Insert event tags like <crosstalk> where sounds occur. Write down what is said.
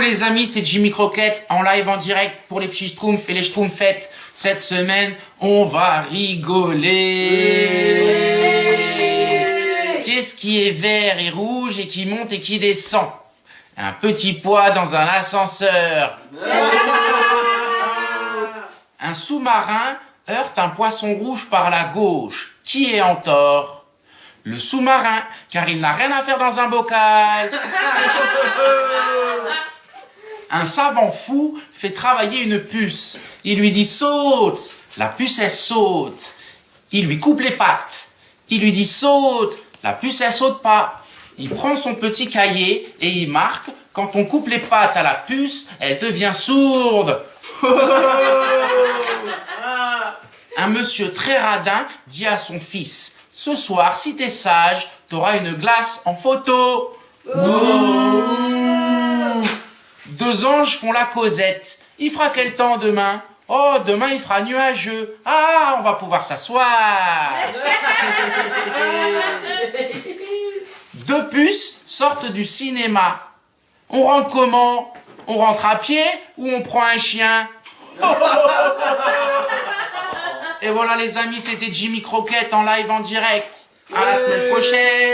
les amis, c'est Jimmy Croquette en live en direct pour les petits schtroumpfs et les schtroumpfettes. Cette semaine, on va rigoler. Qu'est-ce qui est vert et rouge et qui monte et qui descend? Un petit poids dans un ascenseur. Un sous-marin heurte un poisson rouge par la gauche. Qui est en tort? Le sous-marin, car il n'a rien à faire dans un bocal. <laughs> Un savant fou fait travailler une puce. Il lui dit saute. La puce, elle saute. Il lui coupe les pattes. Il lui dit saute. La puce, elle saute pas. Il prend son petit cahier et il marque quand on coupe les pattes à la puce, elle devient sourde. <laughs> Un monsieur très radin dit à son fils Ce soir, si t'es sage, t'auras une glace en photo. Deux anges font la causette. Il fera quel temps demain? Oh, demain il fera nuageux. Ah, on va pouvoir s'asseoir. <laughs> Deux puces sortent du cinéma. On rentre comment? On rentre à pied ou on prend un chien? <laughs> Et voilà les amis, c'était Jimmy Croquette en live en direct. À la semaine prochaine